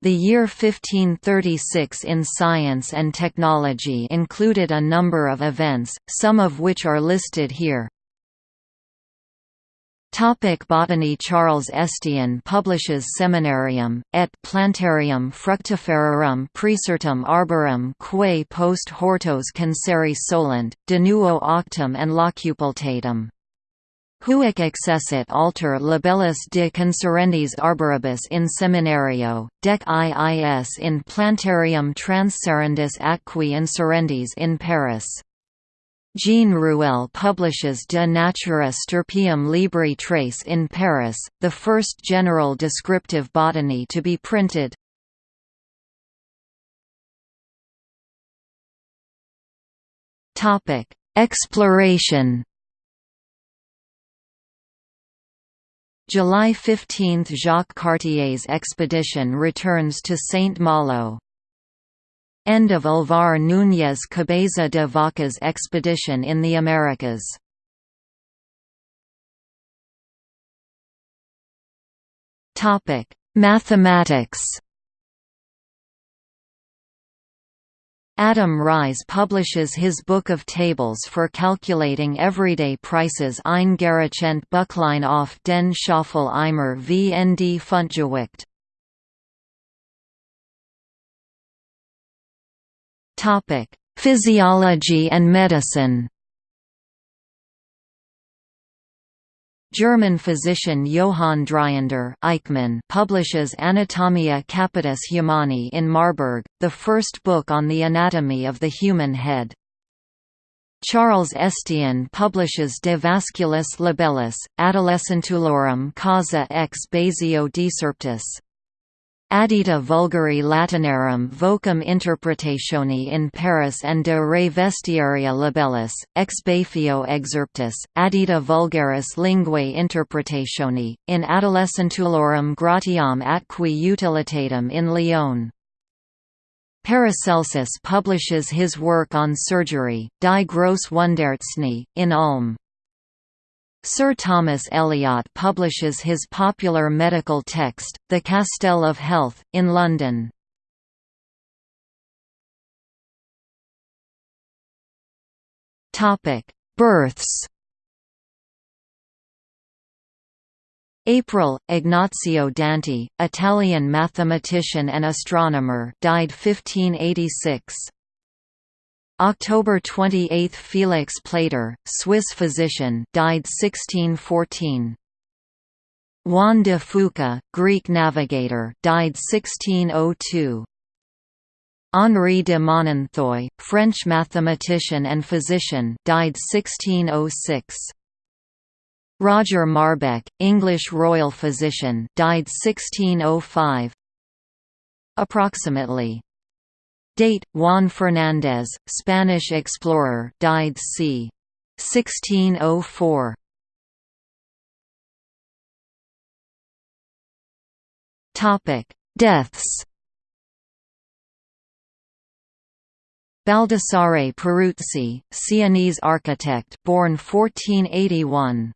The year 1536 in science and technology included a number of events, some of which are listed here. Topic botany Charles Estienne publishes Seminarium, et Plantarium Fructiferarum Praesertim Arborum quae post hortos canceri solent, de nuo octum and locupletatum. Huic accessit alter libellus de conserendis arboribus in seminario, dec iis in plantarium transserendis atqui inserendis in Paris. Jean Ruel publishes De Natura Stirpium Libri Tres in Paris, the first general descriptive botany to be printed. Exploration July 15 – Jacques Cartier's expedition returns to Saint-Malo. End of Alvar Núñez Cabeza de Vaca's expedition in the Americas. Mathematics Adam Ries publishes his book of tables for calculating everyday prices Eingerechnet Buchlein auf den Schaffel Eimer VND Fundgewicht. Physiology and medicine German physician Johann Dryander Eichmann publishes Anatomia Capitis Humani in Marburg, the first book on the anatomy of the human head. Charles Estienne publishes De Vasculis Labellis, Adolescentulorum causa ex basio deserptus. Addita vulgari Latinarum vocum interpretationi in Paris and de re vestiaria libellis, ex Bafio excerptus, addita vulgaris linguae interpretationi, in adolescentulorum gratiam atqui utilitatem in Lyon. Paracelsus publishes his work on surgery, Die Grosse Wundarzney, in Ulm. Sir Thomas Elyot publishes his popular medical text, The Castell of Health, in London. Births April, Ignazio Danti, Italian mathematician and astronomer died 1586. October 28 – Felix Platter, Swiss physician died 1614. Juan de Fuca, Greek navigator died 1602. Henri de Monantheuil, French mathematician and physician died 1606. Roger Marbeck, English royal physician died 1605. Approximately Date: Juan Fernández, Spanish explorer, died c. 1604. Topic: Deaths. Baldassare Peruzzi, Sienese architect, born 1481.